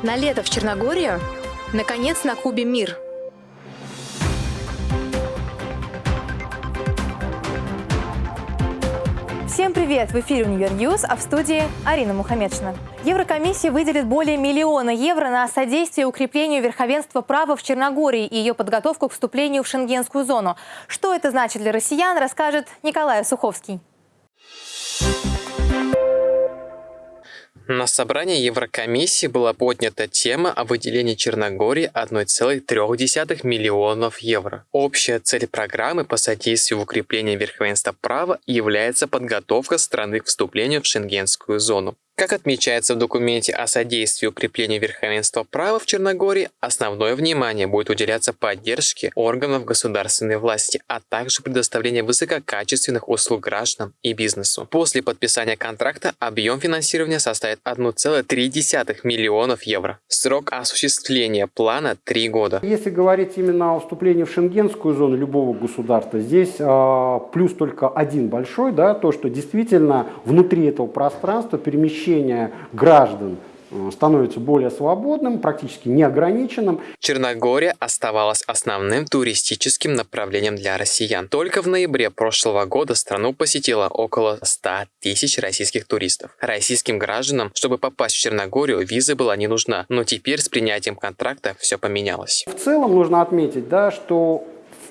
На лето в Черногорию? Наконец на Кубе мир. Всем привет! В эфире «Универ News», а в студии Арина Мухамедшина. Еврокомиссия выделит более миллиона евро на содействие укреплению верховенства права в Черногории и ее подготовку к вступлению в шенгенскую зону. Что это значит для россиян, расскажет Николай Суховский. На собрании Еврокомиссии была поднята тема о выделении Черногории 1,3 миллионов евро. Общая цель программы по содействию в верховенства права является подготовка страны к вступлению в шенгенскую зону. Как отмечается в документе о содействии укреплению верховенства права в Черногории, основное внимание будет уделяться поддержке органов государственной власти, а также предоставлению высококачественных услуг гражданам и бизнесу. После подписания контракта объем финансирования составит 1,3 миллионов евро. Срок осуществления плана – 3 года. Если говорить именно о вступлении в шенгенскую зону любого государства, здесь э, плюс только один большой, да, то, что действительно внутри этого пространства перемещение перемещение граждан э, становится более свободным, практически неограниченным. Черногория оставалась основным туристическим направлением для россиян. Только в ноябре прошлого года страну посетило около 100 тысяч российских туристов. Российским гражданам, чтобы попасть в Черногорию, виза была не нужна, но теперь с принятием контракта все поменялось. В целом нужно отметить, да, что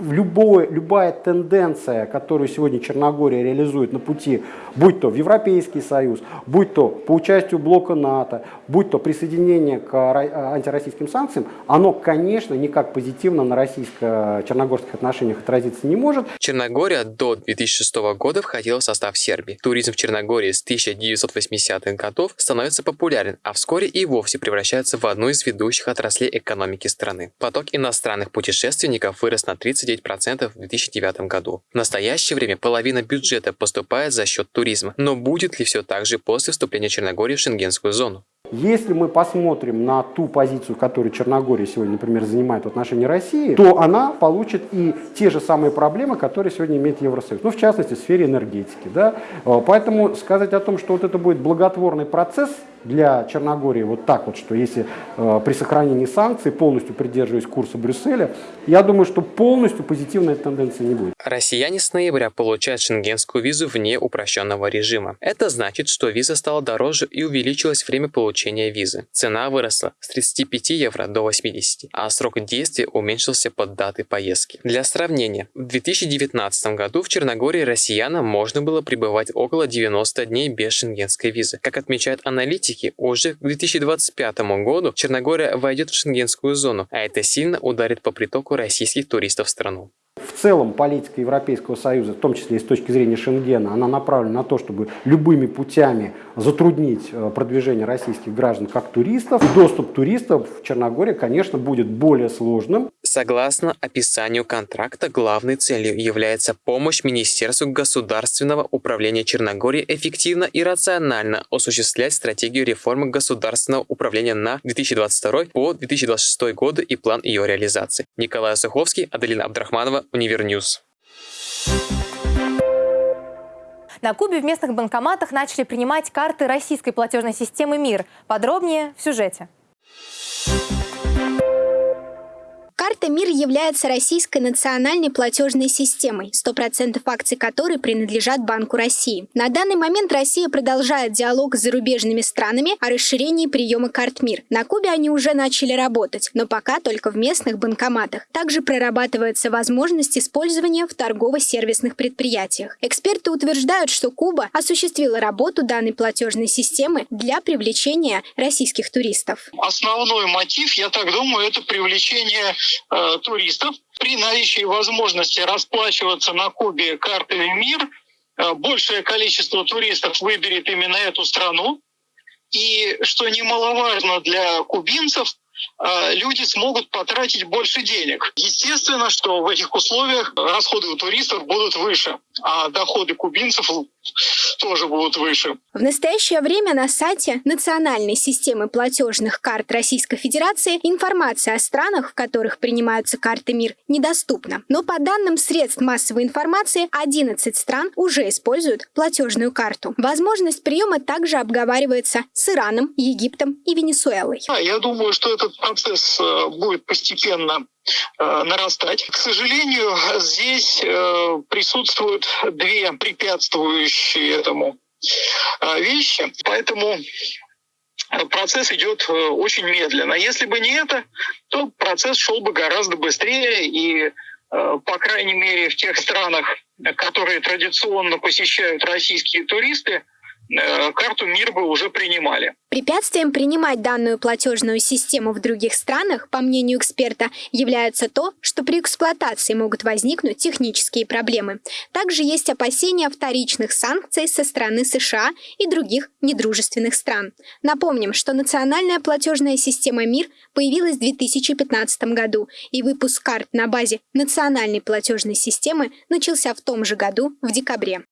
любое, любая тенденция, которую сегодня Черногория реализует на пути, будь то в Европейский Союз, будь то по участию блока НАТО, будь то присоединение к антироссийским санкциям, оно, конечно, никак позитивно на российско-черногорских отношениях отразиться не может. Черногория до 2006 года входила в состав Сербии. Туризм в Черногории с 1980-х годов становится популярен, а вскоре и вовсе превращается в одну из ведущих отраслей экономики страны. Поток иностранных путешественников вырос на 30 39% в 2009 году. В настоящее время половина бюджета поступает за счет туризма. Но будет ли все так же после вступления Черногории в шенгенскую зону? Если мы посмотрим на ту позицию, которую Черногория сегодня, например, занимает в отношении России, то она получит и те же самые проблемы, которые сегодня имеет Евросоюз. Ну, в частности, в сфере энергетики. Да? Поэтому сказать о том, что вот это будет благотворный процесс, для Черногории вот так вот, что если э, при сохранении санкций полностью придерживаясь курса Брюсселя, я думаю, что полностью позитивной тенденции не будет. Россияне с ноября получают шенгенскую визу вне упрощенного режима. Это значит, что виза стала дороже и увеличилось время получения визы. Цена выросла с 35 евро до 80, а срок действия уменьшился под даты поездки. Для сравнения, в 2019 году в Черногории россиянам можно было пребывать около 90 дней без шенгенской визы. Как отмечают аналитики, уже к 2025 году Черногория войдет в шенгенскую зону, а это сильно ударит по притоку российских туристов в страну. В целом политика Европейского Союза, в том числе и с точки зрения Шенгена, она направлена на то, чтобы любыми путями затруднить э, продвижение российских граждан как туристов. доступ туристов в Черногории, конечно, будет более сложным. Согласно описанию контракта, главной целью является помощь Министерству государственного управления Черногории эффективно и рационально осуществлять стратегию реформы государственного управления на 2022 по 2026 годы и план ее реализации. Николай Суховский, Аделина Абдрахманова, Универ News. На Кубе в местных банкоматах начали принимать карты российской платежной системы МИР. Подробнее в сюжете. Карта «Мир» является российской национальной платежной системой, 100% акций которой принадлежат Банку России. На данный момент Россия продолжает диалог с зарубежными странами о расширении приема карт «Мир». На Кубе они уже начали работать, но пока только в местных банкоматах. Также прорабатывается возможность использования в торгово-сервисных предприятиях. Эксперты утверждают, что Куба осуществила работу данной платежной системы для привлечения российских туристов. Основной мотив, я так думаю, это привлечение э, туристов. При наличии возможности расплачиваться на Кубе картами МИР, э, большее количество туристов выберет именно эту страну. И, что немаловажно для кубинцев, э, люди смогут потратить больше денег. Естественно, что в этих условиях расходы у туристов будут выше, а доходы кубинцев тоже будут выше. В настоящее время на сайте Национальной системы платежных карт Российской Федерации информация о странах, в которых принимаются карты МИР, недоступна. Но по данным средств массовой информации, 11 стран уже используют платежную карту. Возможность приема также обговаривается с Ираном, Египтом и Венесуэлой. Я думаю, что этот процесс э, будет постепенно нарастать. К сожалению, здесь э, присутствуют две препятствующие этому вещи, поэтому процесс идет очень медленно. Если бы не это, то процесс шел бы гораздо быстрее и по крайней мере, в тех странах, которые традиционно посещают российские туристы, Э, карту МИР бы уже принимали. Препятствием принимать данную платежную систему в других странах, по мнению эксперта, является то, что при эксплуатации могут возникнуть технические проблемы. Также есть опасения вторичных санкций со стороны США и других недружественных стран. Напомним, что национальная платежная система МИР появилась в 2015 году, и выпуск карт на базе национальной платежной системы начался в том же году, в декабре.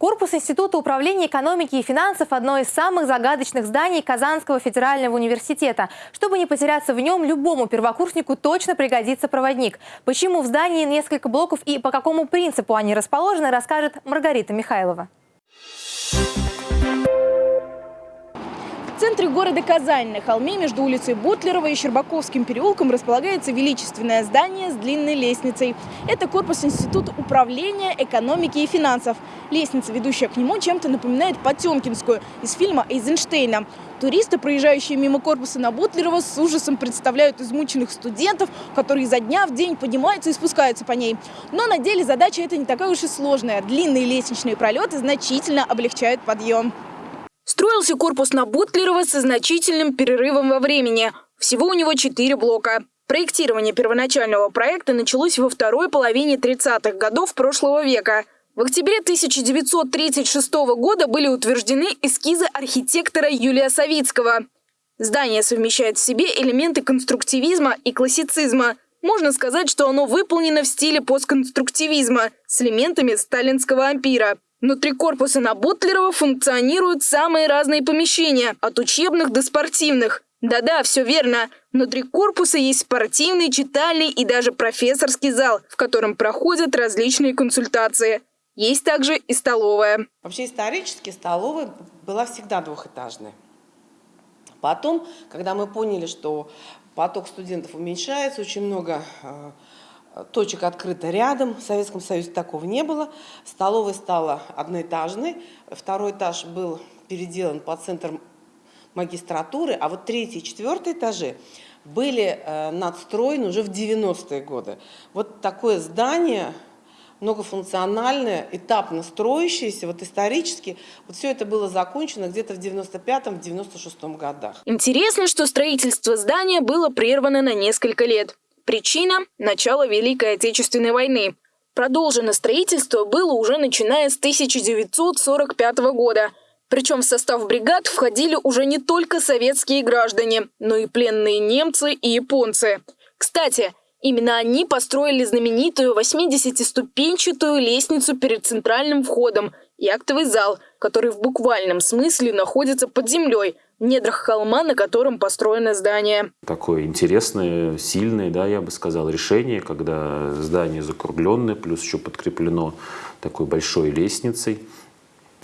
Корпус Института управления экономики и финансов – одно из самых загадочных зданий Казанского федерального университета. Чтобы не потеряться в нем, любому первокурснику точно пригодится проводник. Почему в здании несколько блоков и по какому принципу они расположены, расскажет Маргарита Михайлова. В центре города Казань, на холме между улицей Бутлерова и Щербаковским переулком располагается величественное здание с длинной лестницей. Это корпус Института управления экономики и финансов. Лестница, ведущая к нему, чем-то напоминает Потемкинскую из фильма Эйзенштейна. Туристы, проезжающие мимо корпуса на Бутлерова, с ужасом представляют измученных студентов, которые изо дня в день поднимаются и спускаются по ней. Но на деле задача эта не такая уж и сложная. Длинные лестничные пролеты значительно облегчают подъем. Строился корпус на Бутлерова со значительным перерывом во времени. Всего у него четыре блока. Проектирование первоначального проекта началось во второй половине 30-х годов прошлого века. В октябре 1936 года были утверждены эскизы архитектора Юлия Савицкого. Здание совмещает в себе элементы конструктивизма и классицизма. Можно сказать, что оно выполнено в стиле постконструктивизма с элементами сталинского ампира. Внутри корпуса на Бутлерова функционируют самые разные помещения, от учебных до спортивных. Да-да, все верно. Внутри корпуса есть спортивный, читальный и даже профессорский зал, в котором проходят различные консультации. Есть также и столовая. Вообще исторически столовая была всегда двухэтажной. Потом, когда мы поняли, что поток студентов уменьшается, очень много э, точек открыто рядом. В Советском Союзе такого не было. Столовая стала одноэтажной. Второй этаж был переделан по центр магистратуры, а вот третий и четвертый этажи были э, надстроены уже в 90-е годы. Вот такое здание многофункциональное, этапно строящееся, вот исторически, вот все это было закончено где-то в 95-96 годах. Интересно, что строительство здания было прервано на несколько лет. Причина – начало Великой Отечественной войны. Продолжено строительство было уже начиная с 1945 года. Причем в состав бригад входили уже не только советские граждане, но и пленные немцы и японцы. Кстати, именно они построили знаменитую 80-ступенчатую лестницу перед центральным входом и актовый зал, который в буквальном смысле находится под землей – недрах холма, на котором построено здание. Такое интересное, сильное, да, я бы сказал, решение, когда здание закругленное, плюс еще подкреплено такой большой лестницей.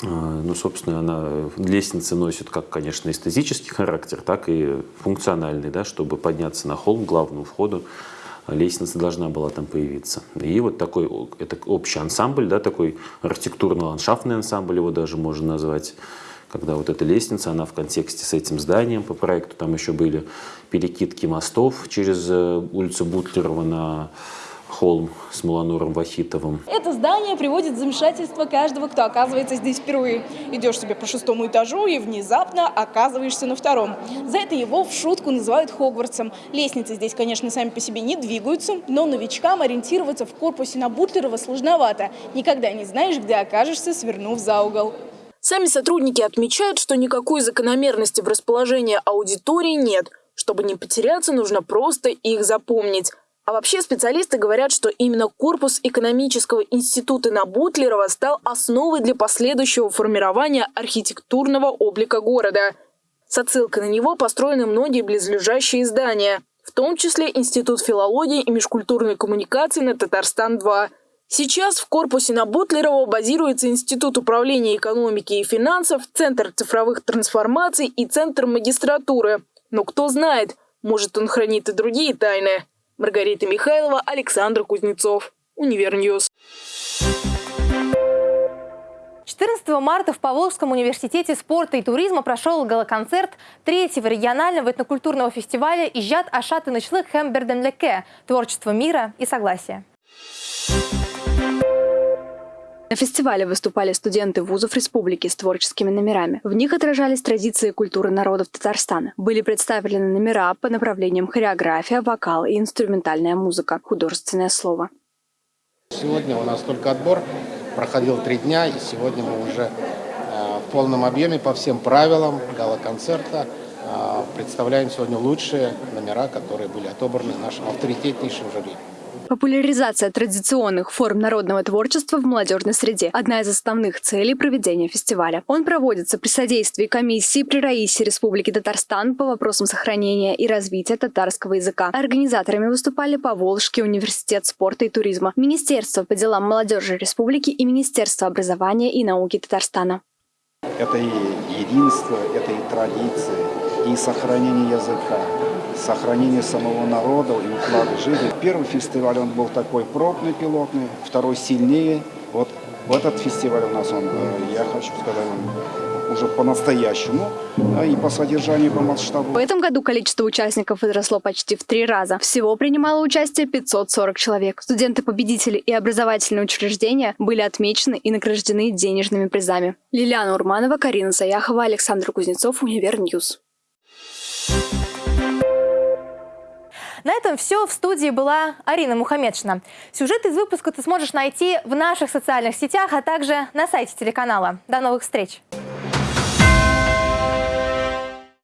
А, ну, собственно, она, лестница носит как, конечно, эстетический характер, так и функциональный, да, чтобы подняться на холм главному входу лестница должна была там появиться. И вот такой, это общий ансамбль, да, такой архитектурно-ландшафтный ансамбль его даже можно назвать, когда вот эта лестница, она в контексте с этим зданием по проекту, там еще были перекидки мостов через э, улицу Бутлерова на холм с Малануром Вахитовым. Это здание приводит в замешательство каждого, кто оказывается здесь впервые. Идешь себе по шестому этажу и внезапно оказываешься на втором. За это его в шутку называют Хогвартсом. Лестницы здесь, конечно, сами по себе не двигаются, но новичкам ориентироваться в корпусе на Бутлерова сложновато. Никогда не знаешь, где окажешься, свернув за угол. Сами сотрудники отмечают, что никакой закономерности в расположении аудитории нет. Чтобы не потеряться, нужно просто их запомнить. А вообще специалисты говорят, что именно корпус экономического института на Бутлерова стал основой для последующего формирования архитектурного облика города. С отсылкой на него построены многие близлежащие здания, в том числе Институт филологии и межкультурной коммуникации на Татарстан-2. Сейчас в корпусе на Бутлерова базируется Институт управления экономики и финансов, Центр цифровых трансформаций и Центр магистратуры. Но кто знает, может он хранит и другие тайны. Маргарита Михайлова, Александр Кузнецов. Универ News. 14 марта в Поволжском университете спорта и туризма прошел галоконцерт третьего регионального этнокультурного фестиваля «Ижат Ашат и Нычлык Хэмберденлеке. Творчество мира и согласия». На фестивале выступали студенты вузов республики с творческими номерами. В них отражались традиции и культуры народов Татарстана. Были представлены номера по направлениям хореография, вокал и инструментальная музыка, художественное слово. Сегодня у нас только отбор, проходил три дня, и сегодня мы уже э, в полном объеме по всем правилам гала-концерта э, представляем сегодня лучшие номера, которые были отобраны нашим авторитетнейшим жюри. Популяризация традиционных форм народного творчества в молодежной среде – одна из основных целей проведения фестиваля. Он проводится при содействии комиссии при Раисе Республики Татарстан по вопросам сохранения и развития татарского языка. Организаторами выступали Поволжский университет спорта и туризма, Министерство по делам молодежи Республики и Министерство образования и науки Татарстана. Это и единство, это и традиции, и сохранение языка, сохранение самого народа и уклада жизни. Первый фестиваль он был такой пробный, пилотный, второй сильнее. Вот в этот фестиваль у нас он, э, я хочу сказать, он уже по-настоящему и по содержанию, по масштабу. В этом году количество участников возросло почти в три раза. Всего принимало участие 540 человек. Студенты-победители и образовательные учреждения были отмечены и награждены денежными призами. Лилиана Урманова, Карина Заяхова, Александр Кузнецов, Универ News. На этом все. В студии была Арина Мухамедшина. Сюжет из выпуска ты сможешь найти в наших социальных сетях, а также на сайте телеканала. До новых встреч!